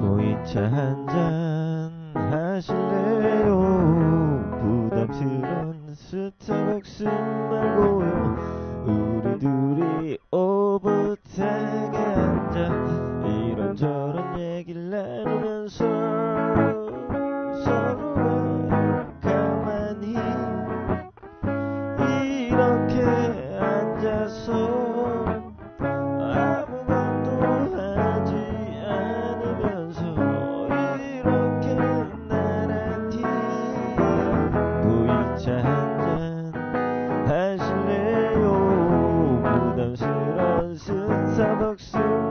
보이차 한잔 하실래요? 부담스런 스타벅스 말고요. 우리 둘이 오붓하게 하실래요. 부담스런 스타벅스 말